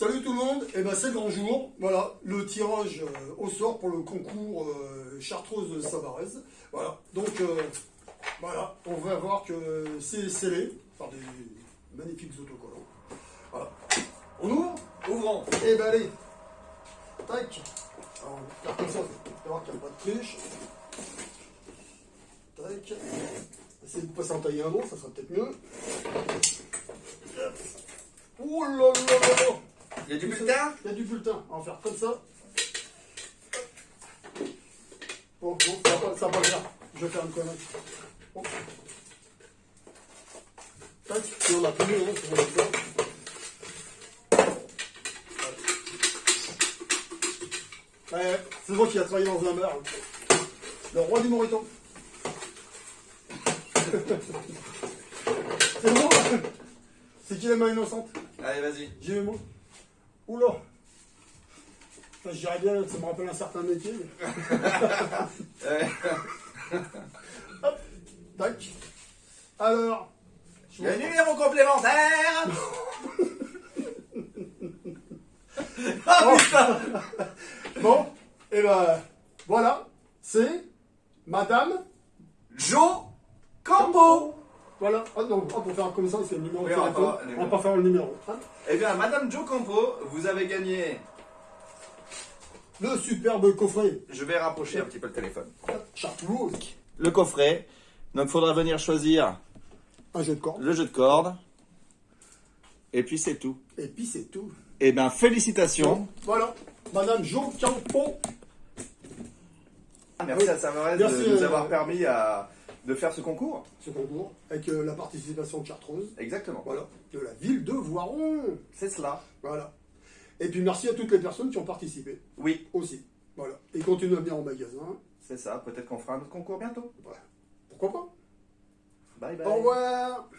Salut tout le monde, et ben c'est le grand jour, voilà, le tirage euh, au sort pour le concours euh, Chartreuse Savarez. Voilà, donc euh, voilà, on va voir que c'est scellé par des magnifiques autocollants. Voilà. On ouvre? Ouvrons. Et ben allez, tac, Alors, on va faire comme ça, on voir qu'il n'y a pas de triche. Tac, essayez de passer en tailler un bon, ça sera peut-être mieux. Oh là là là là Il y a du bulletin il y a du bulletin. On va faire comme ça. Bon, bon, ça va ça va faire. Je vais faire une connerie. Bon. Tac, et on hein, pour le faire. Ouais, c'est moi qui a travaillé dans un bar. Le roi du Moriton. c'est bon C'est qui la main innocente Allez, vas-y. J'y vais moi. Oula Je dirais bien, ça me rappelle un certain métier. Hop, tac. Alors, je le numéro complémentaire Oh, bon, et ben voilà, c'est Madame. Joe Campo Voilà, ah non, ah, pour faire comme ça, c'est le numéro Oui, de téléphone. On va pas faire le numéro. Eh bien, Madame Joe Campo, vous avez gagné. Le superbe coffret. Je vais rapprocher un petit peu le téléphone. Chartreuse. Le coffret. Donc, il faudra venir choisir Un jeu de cordes. le jeu de cordes. Et puis, c'est tout. Et puis c'est tout. Eh bien, félicitations. Voilà, Madame Jo Campo. Merci à Savarez Merci, de nous euh, avoir permis à- de faire ce concours. Ce concours, avec euh, la participation de Chartreuse. Exactement. Voilà, de la ville de Voiron. C'est cela. Voilà. Et puis merci à toutes les personnes qui ont participé Oui, aussi. Voilà. Et continuez à venir au magasin. c'est ça. Peut-être qu'on fera un autre concours bientôt. Voilà. Pourquoi pas Bye bye. Au revoir